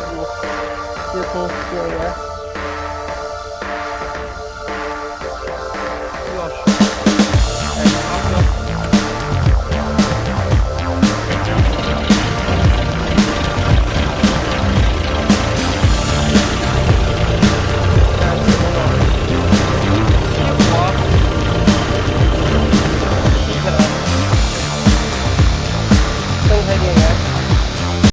evil, fearful warrior.